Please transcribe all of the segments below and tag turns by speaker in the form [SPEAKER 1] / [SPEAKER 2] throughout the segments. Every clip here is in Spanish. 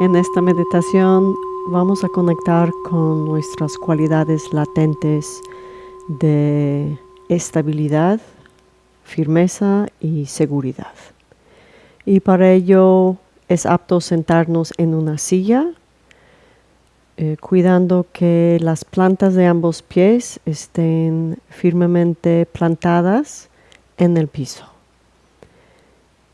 [SPEAKER 1] En esta meditación vamos a conectar con nuestras cualidades latentes de estabilidad, firmeza y seguridad. Y para ello es apto sentarnos en una silla, eh, cuidando que las plantas de ambos pies estén firmemente plantadas en el piso.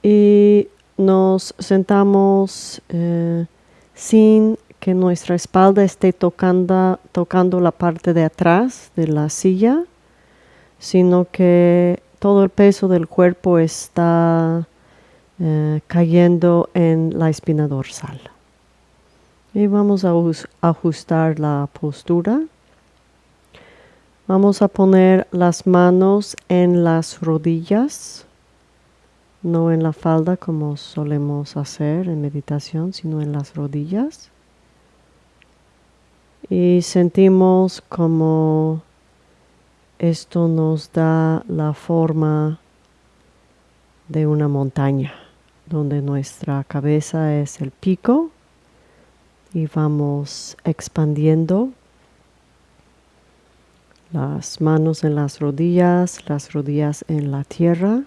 [SPEAKER 1] Y nos sentamos eh, sin que nuestra espalda esté tocando, tocando la parte de atrás de la silla, sino que todo el peso del cuerpo está eh, cayendo en la espina dorsal. Y vamos a ajustar la postura. Vamos a poner las manos en las rodillas no en la falda como solemos hacer en meditación, sino en las rodillas. Y sentimos como esto nos da la forma de una montaña, donde nuestra cabeza es el pico y vamos expandiendo las manos en las rodillas, las rodillas en la tierra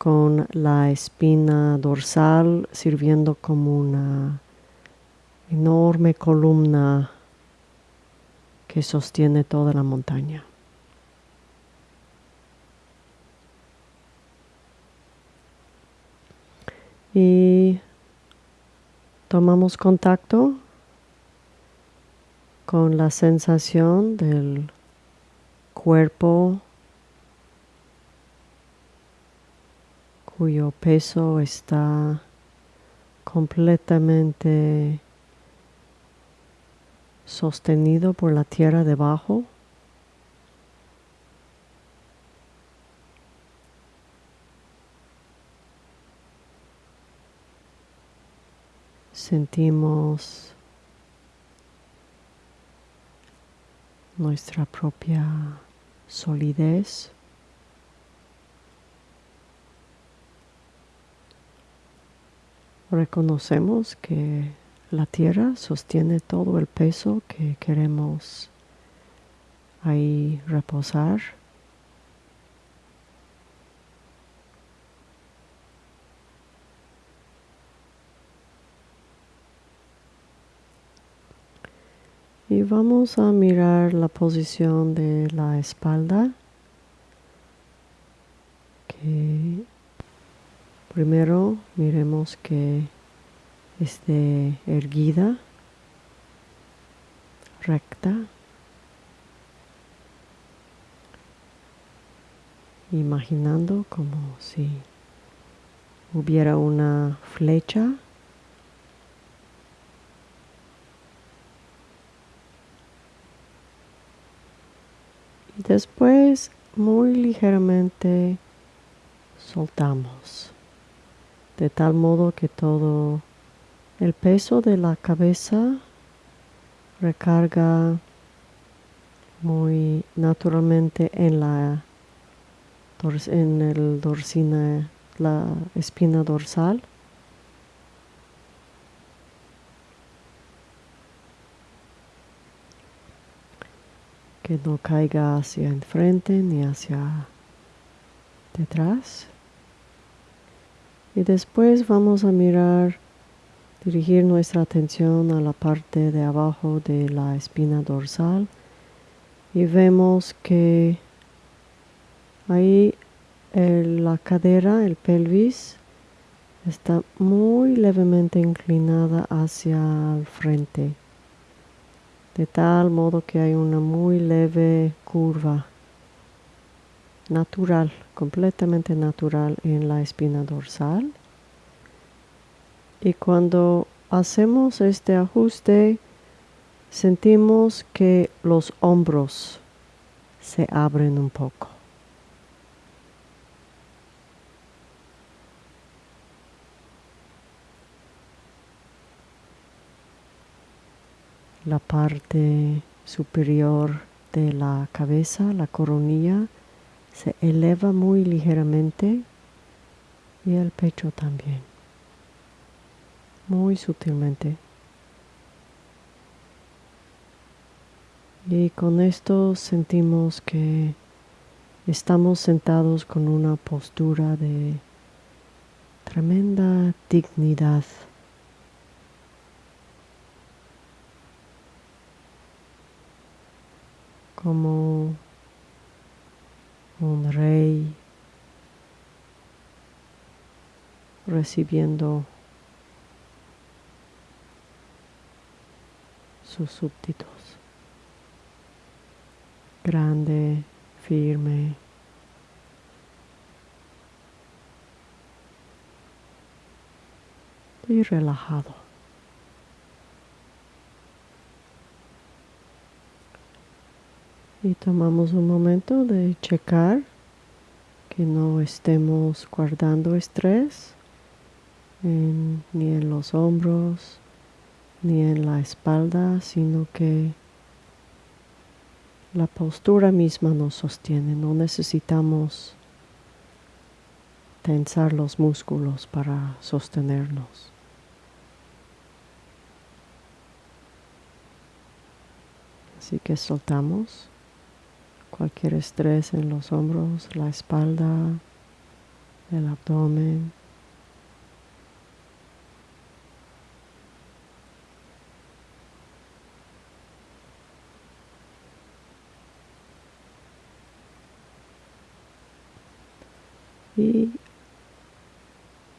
[SPEAKER 1] con la espina dorsal sirviendo como una enorme columna que sostiene toda la montaña. Y tomamos contacto con la sensación del cuerpo cuyo peso está completamente sostenido por la tierra debajo. Sentimos nuestra propia solidez. Reconocemos que la tierra sostiene todo el peso que queremos ahí reposar. Y vamos a mirar la posición de la espalda que Primero miremos que esté erguida, recta. Imaginando como si hubiera una flecha y después muy ligeramente soltamos de tal modo que todo el peso de la cabeza recarga muy naturalmente en la en el dorsina, la espina dorsal. Que no caiga hacia enfrente ni hacia detrás. Y después vamos a mirar, dirigir nuestra atención a la parte de abajo de la espina dorsal. Y vemos que ahí la cadera, el pelvis, está muy levemente inclinada hacia el frente, de tal modo que hay una muy leve curva natural, completamente natural en la espina dorsal. Y cuando hacemos este ajuste, sentimos que los hombros se abren un poco. La parte superior de la cabeza, la coronilla, se eleva muy ligeramente y el pecho también. muy sutilmente. Y con esto sentimos que estamos sentados con una postura de tremenda dignidad. Como un rey recibiendo sus súbditos. Grande, firme. Y relajado. Y tomamos un momento de checar que no estemos guardando estrés ni en los hombros, ni en la espalda, sino que la postura misma nos sostiene. No necesitamos tensar los músculos para sostenernos. Así que soltamos cualquier estrés en los hombros, la espalda, el abdomen. Y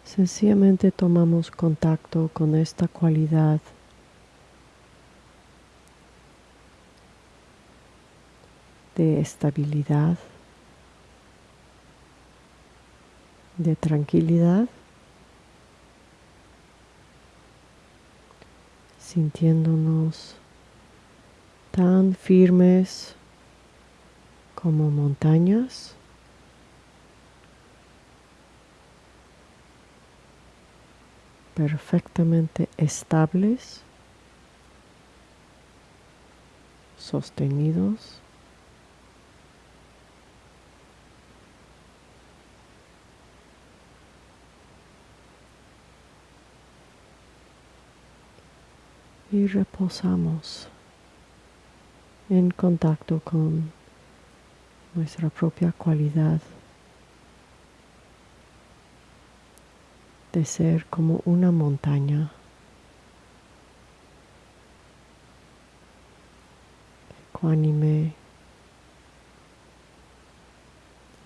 [SPEAKER 1] sencillamente tomamos contacto con esta cualidad de estabilidad, de tranquilidad, sintiéndonos tan firmes como montañas. perfectamente estables, sostenidos. Y reposamos en contacto con nuestra propia cualidad de ser como una montaña. ecuánime,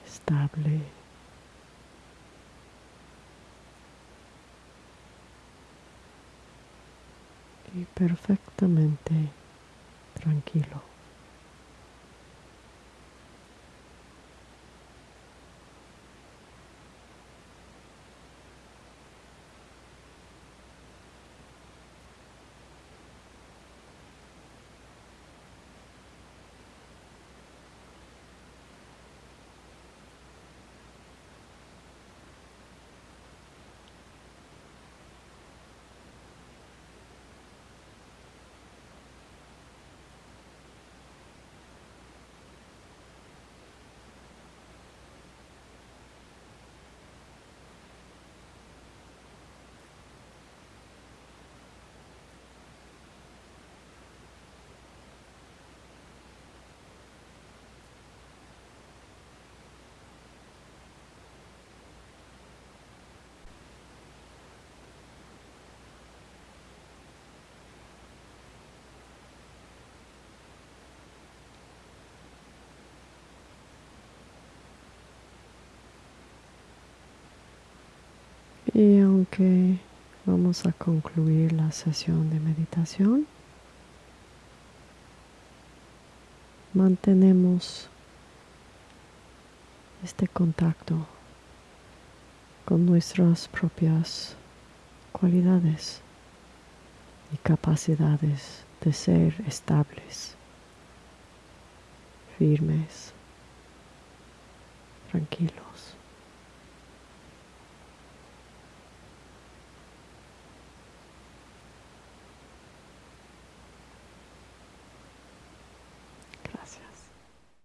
[SPEAKER 1] estable. Y perfectamente tranquilo. Y aunque vamos a concluir la sesión de meditación, mantenemos este contacto con nuestras propias cualidades y capacidades de ser estables, firmes, tranquilos.